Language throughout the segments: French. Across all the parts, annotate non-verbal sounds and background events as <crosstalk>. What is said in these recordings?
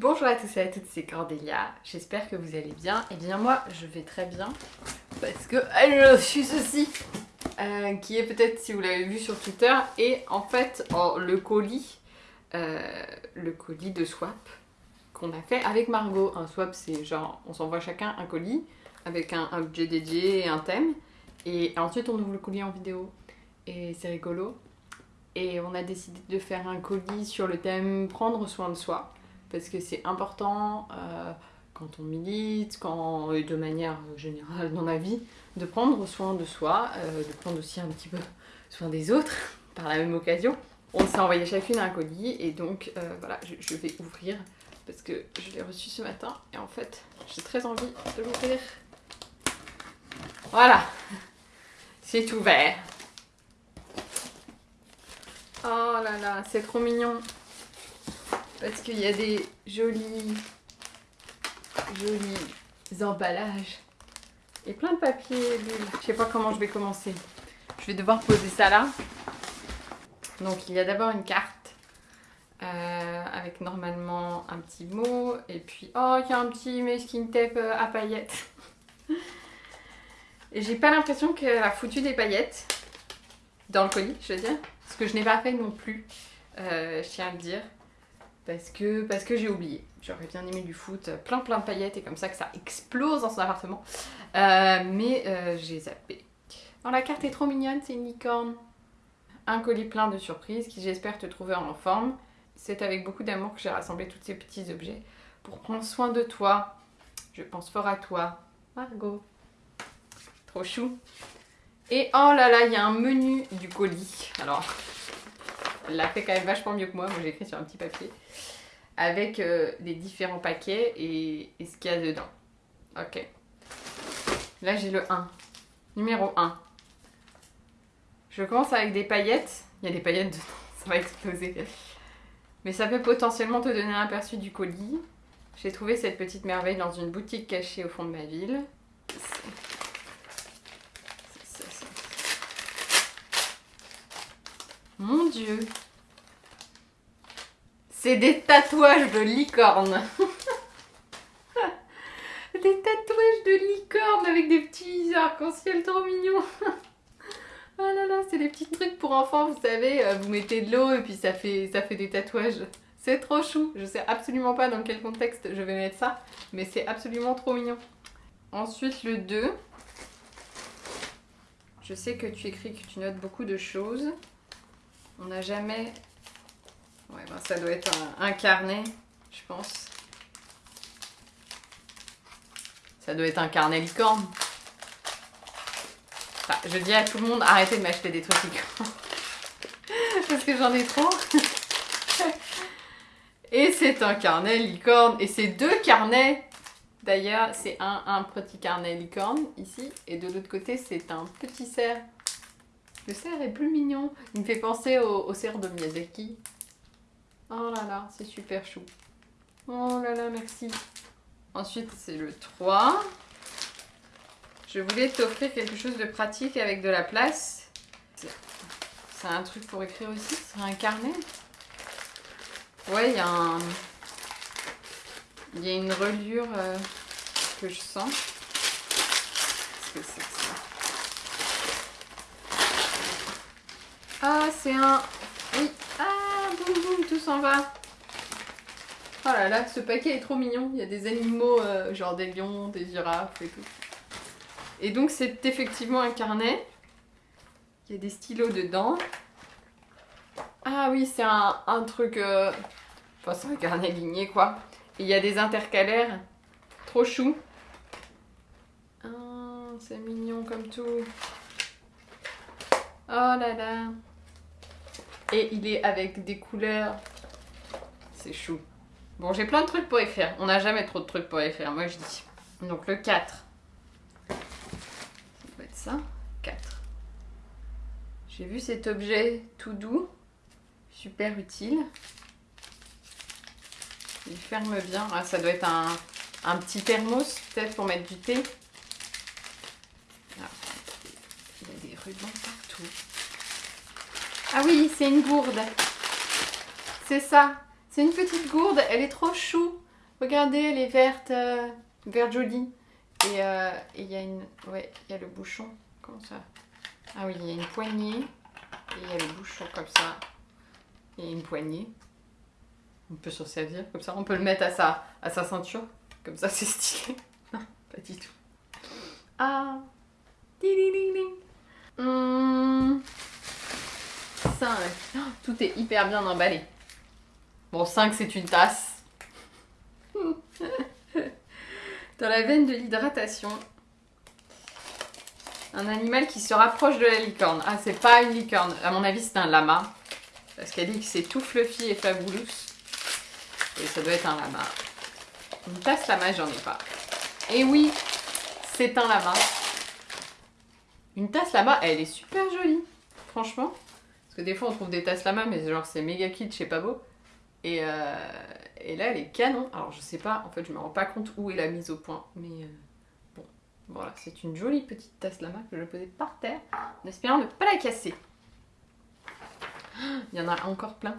Bonjour à tous et à toutes, c'est Cordélia, j'espère que vous allez bien. Et eh bien moi, je vais très bien, parce que je suis ceci, euh, qui est peut-être, si vous l'avez vu sur Twitter, et en fait, le colis, euh, le colis de swap qu'on a fait avec Margot. Un swap, c'est genre, on s'envoie chacun un colis, avec un, objet dédié et un thème, et ensuite on ouvre le colis en vidéo. Et c'est rigolo. Et on a décidé de faire un colis sur le thème prendre soin de soi parce que c'est important euh, quand on milite, quand, et de manière générale dans la vie, de prendre soin de soi, euh, de prendre aussi un petit peu soin des autres <laughs> par la même occasion. On s'est envoyé chacune un colis et donc euh, voilà, je, vais ouvrir parce que je l'ai reçu ce matin et en fait j'ai très envie de l'ouvrir. Voilà, c'est ouvert. Oh là là, c'est trop mignon. Parce qu'il y a des jolis, jolis emballages. Et plein de papier Je sais pas comment je vais commencer. Je vais devoir poser ça là. Donc il y a d'abord une carte. Euh, avec normalement un petit mot. Et puis, oh, il y a un petit masking tape euh, à paillettes. <laughs> Et j'ai pas l'impression qu'elle a foutu des paillettes dans le colis, je veux dire. Ce que je n'ai pas fait non plus, euh, je tiens à le dire parce que, parce que j'ai oublié. J'aurais bien aimé du foot, plein plein de paillettes et comme ça que ça explose dans son appartement. Euh, mais euh, j'ai zappé. Oh, la carte est trop mignonne, c'est une licorne. Un colis plein de surprises qui j'espère te trouver en forme. C'est avec beaucoup d'amour que j'ai rassemblé tous ces petits objets pour prendre soin de toi. Je pense fort à toi, Margot. Trop chou. Et oh là là, il y a un menu du colis. Alors, l'a fait quand même vachement mieux que moi. Moi, j'ai écrit sur un petit papier. Avec euh, les différents paquets et, ce qu'il y a dedans. Ok. Là, j'ai le 1. Numéro 1. Je commence avec des paillettes. Il y a des paillettes dedans. Ça va exploser. Mais ça peut potentiellement te donner un aperçu du colis. J'ai trouvé cette petite merveille dans une boutique cachée au fond de ma ville. Mon dieu C'est des tatouages de licorne <laughs> Des tatouages de licorne avec des petits arcs-en-ciel trop mignons Oh <laughs> là là, c'est des petits trucs pour enfants, vous savez, euh, vous mettez de l'eau et puis ça fait, ça fait des tatouages. C'est trop chou, je sais absolument pas dans quel contexte je vais mettre ça, mais c'est absolument trop mignon. Ensuite le 2. Je sais que tu écris que tu notes beaucoup de choses. On n'a jamais... Ouais, ben ça doit être un, carnet, je pense. Ça doit être un carnet licorne. Je dis à tout le monde, arrêtez de m'acheter des trucs licorne. <laughs> Parce que j'en ai trop. <laughs> Et c'est un carnet licorne. Et c'est deux carnets. D'ailleurs, c'est un, un petit carnet licorne ici. Et de l'autre côté, c'est un petit cerf le cerf est plus mignon. Il me fait penser au, cerf de Miyazaki. Oh là là, c'est super chou. Oh là là, merci. Ensuite, c'est le 3. Je voulais t'offrir quelque chose de pratique avec de la place. C'est un truc pour écrire aussi C'est un carnet Ouais, il y a un... Il y a une reliure euh, que je sens. Qu'est-ce que c'est que ça? Ah, c'est un... Oui. Ah, boum boum, tout s'en va. Oh là là, ce paquet est trop mignon. Il y a des animaux, euh, genre des lions, des girafes et tout. Et donc, c'est effectivement un carnet. Il y a des stylos dedans. Ah oui, c'est un, truc... Euh, enfin, c'est un carnet ligné, quoi. Il y a des intercalaires. Trop chou. Ah, c'est mignon comme tout. Oh là là. Et il est avec des couleurs. C'est chou. Bon, j'ai plein de trucs pour écrire. On n'a jamais trop de trucs pour écrire, moi je dis. Donc le 4. Ça va être ça. 4. J'ai vu cet objet tout doux. Super utile. Il ferme bien. Ah, ça doit être un, un petit thermos peut-être pour mettre du thé. Ah, il y a des rubans partout. Ah oui, c'est une gourde. C'est ça. C'est une petite gourde. Elle est trop chou. Regardez, elle est verte, euh, verte jolie. Et euh, et il y a une... Ouais, il y a le bouchon. Comment ça? Ah oui, il y a une poignée. Et il y a le bouchon comme ça. A une poignée. On peut s'en servir comme ça. On peut le mettre à sa, à sa ceinture. Comme ça, <laughs> c'est stylé. Non, pas du tout. Ah Ding, ding. Hum. 5. tout est hyper bien emballé. Bon, 5, c'est une tasse. <laughs> Dans la veine de l'hydratation, un animal qui se rapproche de la licorne. Ah, c'est pas une licorne. À mon avis, c'est un lama. Parce qu'elle dit que c'est tout fluffy et fabulous. Et ça doit être un lama. Une tasse lama, j'en ai pas. Et oui, c'est un lama. Une tasse lama, elle est super jolie. Franchement. Parce que des fois, on trouve des tasses lama, mais genre, c'est méga kitsch, c'est pas beau. Et, euh, et là, elle est canon. Alors, je sais pas, en fait, je me rends pas compte où est la mise au point. Mais euh, bon, voilà, c'est une jolie petite tasse lama que je posais par terre, en espérant ne pas la casser. Il y en a encore plein.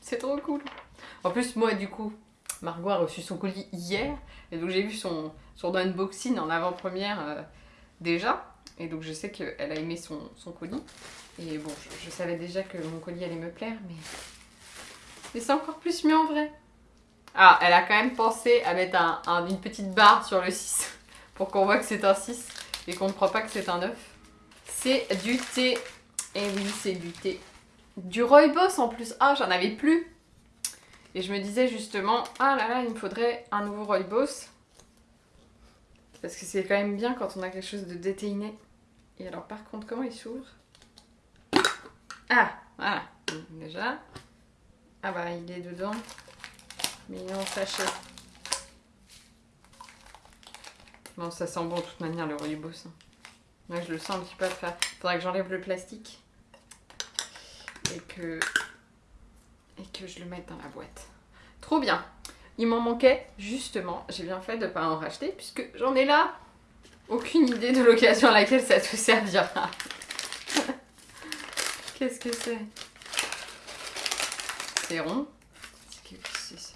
C'est trop cool. En plus, moi, du coup, Margot a reçu son colis hier. Et donc, j'ai vu son, son unboxing en avant-première euh, déjà. Et donc, je sais qu'elle a aimé son, son colis. Et bon, je savais déjà que mon colis allait me plaire, mais mais c'est encore plus mieux en vrai. Ah, elle a quand même pensé à mettre un, une petite barre sur le 6 <laughs> pour qu'on voit que c'est un 6 et qu'on ne croit pas que c'est un 9. C'est du thé. Eh oui, c'est du thé. Du rooibos en plus. Ah, j'en avais plus. Et je me disais justement, ah là là, il me faudrait un nouveau rooibos. Parce que c'est quand même bien quand on a quelque chose de déteiné. Et alors par contre, comment il s'ouvre? Ah, voilà. Déjà, ah bah il est dedans. Mais il est en sachet. Bon ça sent bon de toute manière le. Hein. Moi je le sens un petit peu faire. Faudrait que j'enlève le plastique. Et que... Et que je le mette dans la boîte. Trop bien. Il m'en manquait justement. J'ai bien fait de ne pas en racheter puisque j'en ai là. Aucune idée de l'occasion à laquelle ça te servira. <laughs> Qu'est-ce que c'est? C'est rond. C'est ça.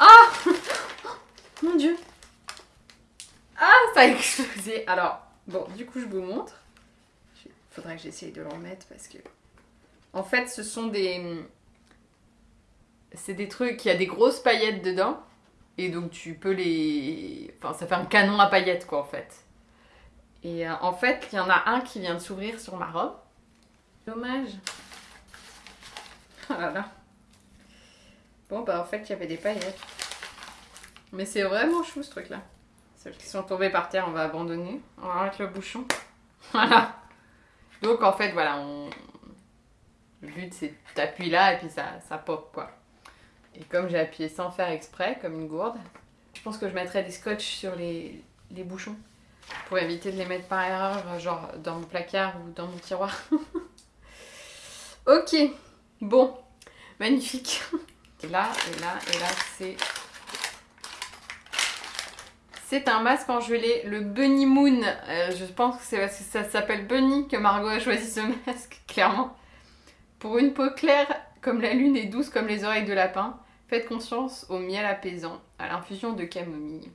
Ah <laughs> Mon dieu Ah, ça a explosé Alors, bon, du coup, je vous montre. Il faudrait que j'essaye de le remettre parce que... En fait, ce sont des... C'est des trucs, il y a des grosses paillettes dedans. Et donc tu peux les... Enfin, ça fait un canon à paillettes, quoi, en fait. Et euh, en fait, il y en a un qui vient de s'ouvrir sur ma robe. Dommage. Oh <laughs> là là. Bon, bah en fait, il y avait des paillettes. Mais c'est vraiment chou, ce truc-là. Celles qui sont tombées par terre, on va abandonner. On va mettre le bouchon. <laughs> Voilà. Donc, en fait, voilà, on... Le but, c'est t'appuies là et puis ça, ça pop, quoi. Et comme j'ai appuyé sans faire exprès, comme une gourde, je pense que je mettrai des scotch sur les, bouchons pour éviter de les mettre par erreur, genre dans mon placard ou dans mon tiroir. <laughs> ok, bon, magnifique. Et là, et là, et là, c'est... C'est un masque en gelée, le Bunny Moon. Euh, je pense que c'est parce que ça s'appelle Bunny que Margot a choisi ce <laughs> masque, clairement. Pour une peau claire comme la lune est douce comme les oreilles de lapin, faites conscience au miel apaisant, à l'infusion de camomille.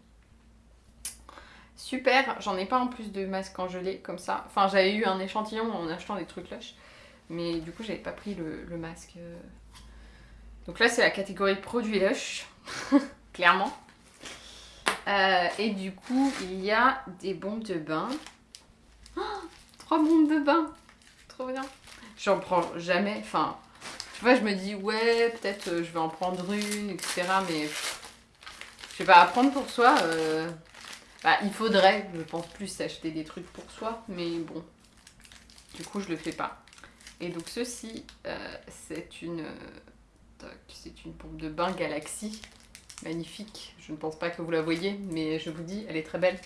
Super, j'en ai pas en plus de masque en gelée comme ça. Enfin, j'avais eu un échantillon en achetant des trucs lush, mais du coup, j'avais pas pris le, masque. Donc là, c'est la catégorie produits lush, <laughs> clairement. Euh, et du coup, il y a des bombes de bain. Oh, <gasps> trois bombes de bain Trop bien J'en prends jamais, enfin, vois, je me dis, ouais, peut-être euh, je vais en prendre une, etc. Mais je sais pas, apprendre pour soi, euh, bah, il faudrait, je pense plus, acheter des trucs pour soi. Mais bon, du coup, je le fais pas. Et donc, ceci, euh, c'est une, c'est une pompe de bain Galaxy. Magnifique. Je ne pense pas que vous la voyez, mais je vous dis, elle est très belle.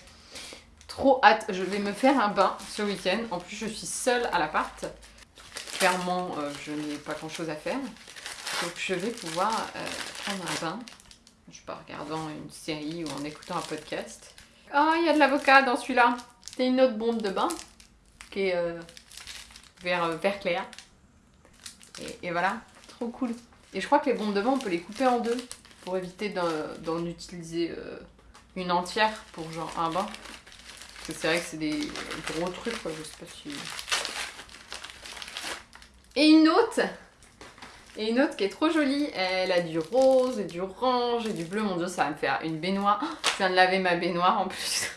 Trop hâte. Je vais me faire un bain ce week-end. En plus, je suis seule à l'appart clairement, euh, je n'ai pas grand chose à faire. Donc je vais pouvoir euh, prendre un bain. Je sais pas, en regardant une série ou en écoutant un podcast. Oh, il y a de l'avocat dans celui-là. C'est une autre bombe de bain. qui est euh, vert, vert clair. Et, voilà, trop cool. Et je crois que les bombes de bain, on peut les couper en deux pour éviter d'en utiliser une entière pour genre un bain. Parce que c'est vrai que c'est des gros trucs, quoi. Je sais pas si. Et une autre Et une autre qui est trop jolie. Elle a du rose et du orange et du bleu. Mon dieu, ça va me faire une baignoire. Oh, je viens de laver ma baignoire en plus.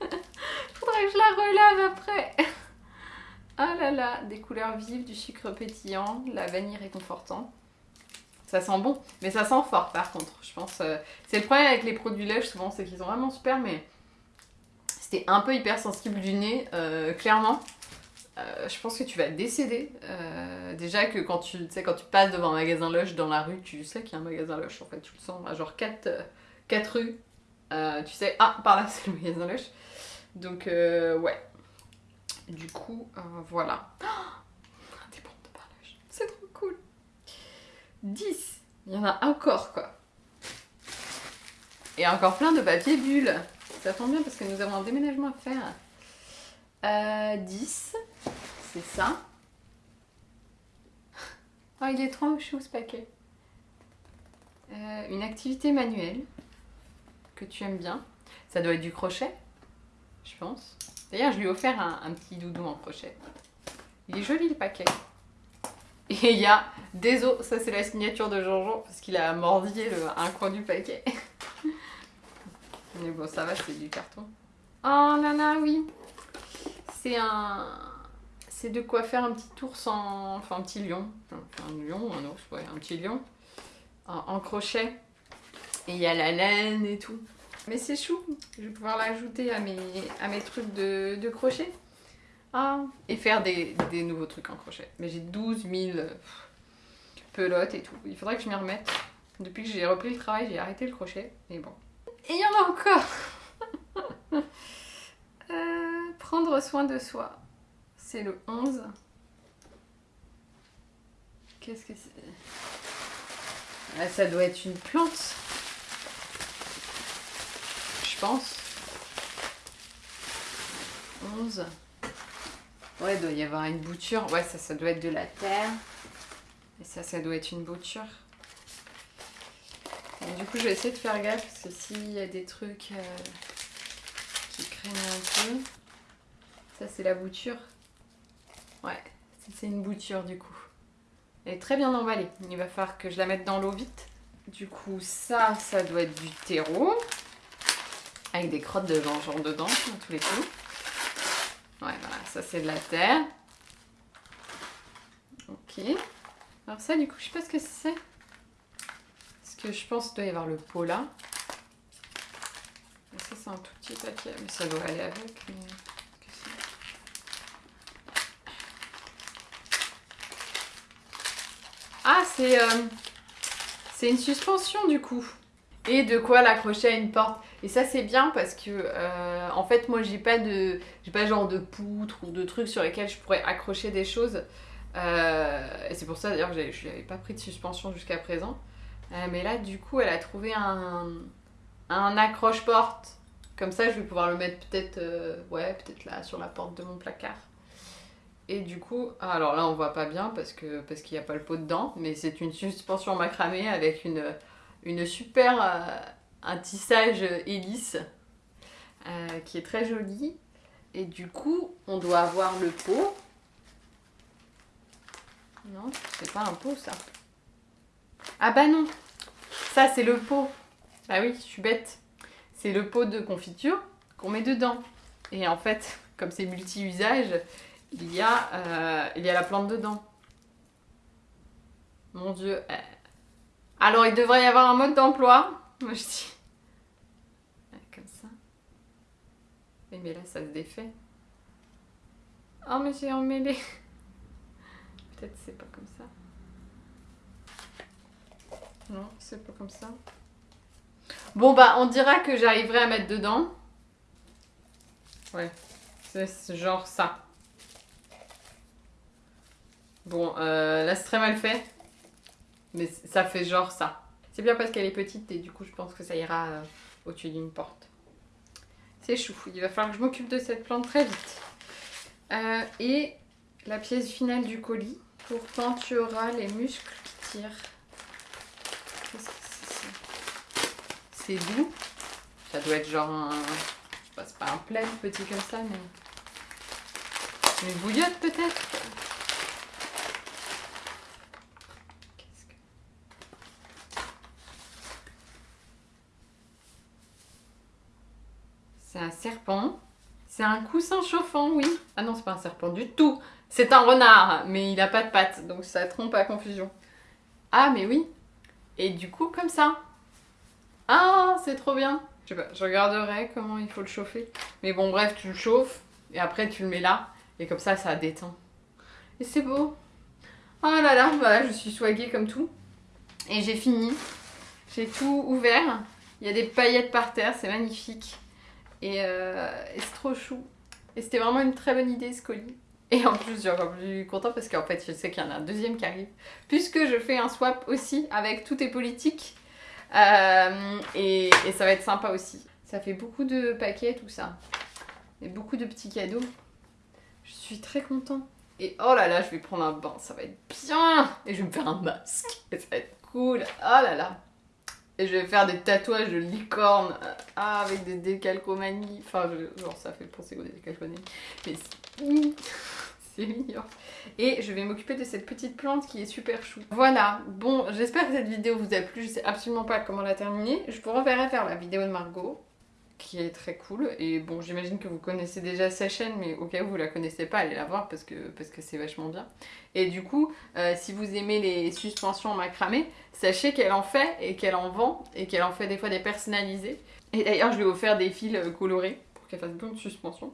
<laughs> Faudrait que je la relave après. Ah là là, des couleurs vives, du sucre pétillant, la vanille réconfortant. Ça sent bon, mais ça sent fort par contre, je pense. euh, C'est le problème avec les produits lèches souvent, c'est qu'ils sont vraiment super, mais c'était un peu hypersensible du nez, euh, clairement. Euh, je pense que tu vas décéder. Euh, déjà que quand tu, quand tu passes devant un magasin Lush dans la rue, tu sais qu'il y a un magasin Lush en fait, tu le sens genre 4, rues. Euh, tu sais, ah, par là <laughs> c'est le magasin Lush. Donc, ouais. Du coup, voilà. Oh, pain Lush, c'est trop cool. 10. Il y en a encore quoi. Et encore plein de papier bulle. Ça tombe bien parce que nous avons un déménagement à faire. Euh, 10. C'est ça. Oh, il est trop chou ce paquet. Euh, une activité manuelle que tu aimes bien. Ça doit être du crochet, je pense. D'ailleurs, je lui ai offert un, petit doudou en crochet. Il est joli le paquet. Et il y a des os, ça c'est la signature de Jean-Jean parce qu'il a mordi un coin du paquet. <laughs> Mais bon, ça va, c'est du carton. Oh là là, oui. C'est un. C'est de quoi faire un petit ours en. Enfin, un petit lion. Enfin, un lion, un ours, ouais, un petit lion. En, crochet. Et il y a la laine et tout. Mais c'est chou. Je vais pouvoir l'ajouter à mes, à mes trucs de, de crochet. Ah, et faire des, des nouveaux trucs en crochet. Mais j'ai 12 000 euh, pff, pelotes et tout. Il faudrait que je m'y remette. Depuis que j'ai repris le travail, j'ai arrêté le crochet. Mais bon. Et il y en a encore <laughs> Euh, Prendre soin de soi. C'est le 11. Qu'est-ce que c'est? Ah, Ça doit être une plante. Je pense. 11. Ouais, il doit y avoir une bouture. Ouais, ça, ça doit être de la terre. Et ça, ça doit être une bouture. Et du coup, je vais essayer de faire gaffe parce que s'il y a des trucs euh, qui craignent un peu. Ça, c'est la bouture. Ouais, c'est une bouture du coup. Elle est très bien emballée. Il va falloir que je la mette dans l'eau vite. Du coup, ça, ça doit être du terreau. Avec des crottes de gingembre dedans, dans tous les coups. Ouais, voilà, ça c'est de la terre. Ok. Alors ça, du coup, je sais pas ce que c'est. Parce que je pense qu'il doit y avoir le pot là. Ça, c'est un tout petit paquet. Mais ça doit aller avec. qu'est-ce que euh, C'est une suspension, du coup. Et de quoi l'accrocher à une porte. Et ça c'est bien parce que euh, en fait moi j'ai pas de j'ai pas genre de poutre ou de trucs sur lesquels je pourrais accrocher des choses. Euh, et c'est pour ça d'ailleurs que je n'avais pas pris de suspension jusqu'à présent. Mais là du coup elle a trouvé un, un accroche-porte. Comme ça je vais pouvoir le mettre peut-être ouais peut-être là sur la porte de mon placard. Et du coup, ah, alors là on voit pas bien parce parce qu'il n'y a pas le pot dedans, mais c'est une suspension macramé avec une une super euh, un tissage hélice euh, qui est très joli. Et du coup, on doit avoir le pot. Non, c'est pas un pot ça. Ah bah non, ça c'est le pot. Bah oui, je suis bête. C'est le pot de confiture qu'on met dedans. Et en fait, comme c'est multi-usage, il y, a, euh, il y a la plante dedans. Mon dieu. euh, alors, il devrait y avoir un mode d'emploi. <laughs> Moi, je dis. Ouais, Comme ça. Mais là, ça se défait. Oh, mais j'ai emmêlé. <laughs> Peut-être c'est pas comme ça. Non, c'est pas comme ça. Bon, bah, on dira que j'arriverai à mettre dedans. Ouais, c'est genre ça. Bon, euh, là, c'est très mal fait. Mais ça fait genre ça. C'est bien parce qu'elle est petite et du coup je pense que ça ira euh, au-dessus d'une porte. C'est chou, il va falloir que je m'occupe de cette plante très vite. Euh, et la pièce finale du colis. Auras les muscles qui tirent. Qu'est-ce que c'est C'est doux. Ça doit être genre un... Pas, c'est pas un plaid petit comme ça, mais... Une bouillotte peut-être Qu'est-ce que... C'est un serpent. C'est un coussin chauffant, oui. Ah non, c'est pas un serpent du tout. C'est un renard, mais il a pas de pattes, donc ça trompe à confusion. Ah, mais oui. Et du coup, comme ça. Ah, c'est trop bien. Je sais pas, je regarderai comment il faut le chauffer. Mais bon, bref, tu le chauffes, et après tu le mets là, et comme ça, ça détend. Et c'est beau. Oh là là, voilà, je suis swaguée comme tout. Et j'ai fini. J'ai tout ouvert. Il y a des paillettes par terre, c'est magnifique. Euh, et, c'est trop chou. Et c'était vraiment une très bonne idée ce colis. Et en plus, je suis encore plus content parce qu'en fait, je sais qu'il y en a un deuxième qui arrive. Puisque je fais un swap aussi avec Tout est politique. Euh, et, et, ça va être sympa aussi. Ça fait beaucoup de paquets, tout ça. Et beaucoup de petits cadeaux. Je suis très content. Et oh là là, je vais prendre un bain, ça va être bien Et je vais me faire un masque. Et ça va être cool. Oh là là et je vais faire des tatouages de licorne ah, avec des décalcomanies. Enfin, genre ça fait penser aux décalcomanies. Mais <laughs> c'est mignon. Et je vais m'occuper de cette petite plante qui est super chou. Voilà, bon, j'espère que cette vidéo vous a plu. Je sais absolument pas comment la terminer. Je vous renverrai faire la vidéo de Margot qui est très cool. Et bon, j'imagine que vous connaissez déjà sa chaîne, mais au cas où vous la connaissez pas, allez la voir parce que parce que c'est vachement bien. Et du coup, euh, si vous aimez les suspensions macramé, sachez qu'elle en fait et qu'elle en vend et qu'elle en fait des fois des personnalisées. Et d'ailleurs, je lui ai offert des fils euh, colorés pour qu'elle fasse bonne suspension.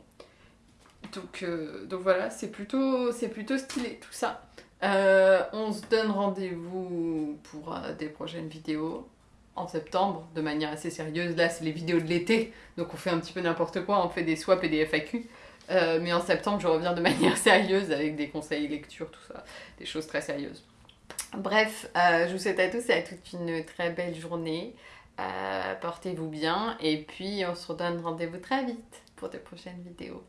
Donc, euh, donc voilà, c'est plutôt, plutôt stylé tout ça. on se donne rendez-vous pour des prochaines vidéos en septembre de manière assez sérieuse. Là, c'est les vidéos de l'été, donc on fait un petit peu n'importe quoi, on fait des swaps et des FAQ. Euh, mais en septembre, je reviens de <laughs> manière sérieuse avec des conseils lecture, tout ça, des choses très sérieuses. Bref, euh, je vous souhaite à tous et à toutes une très belle journée. Euh, portez-vous bien et puis on se redonne rendez-vous très vite pour de prochaines vidéos.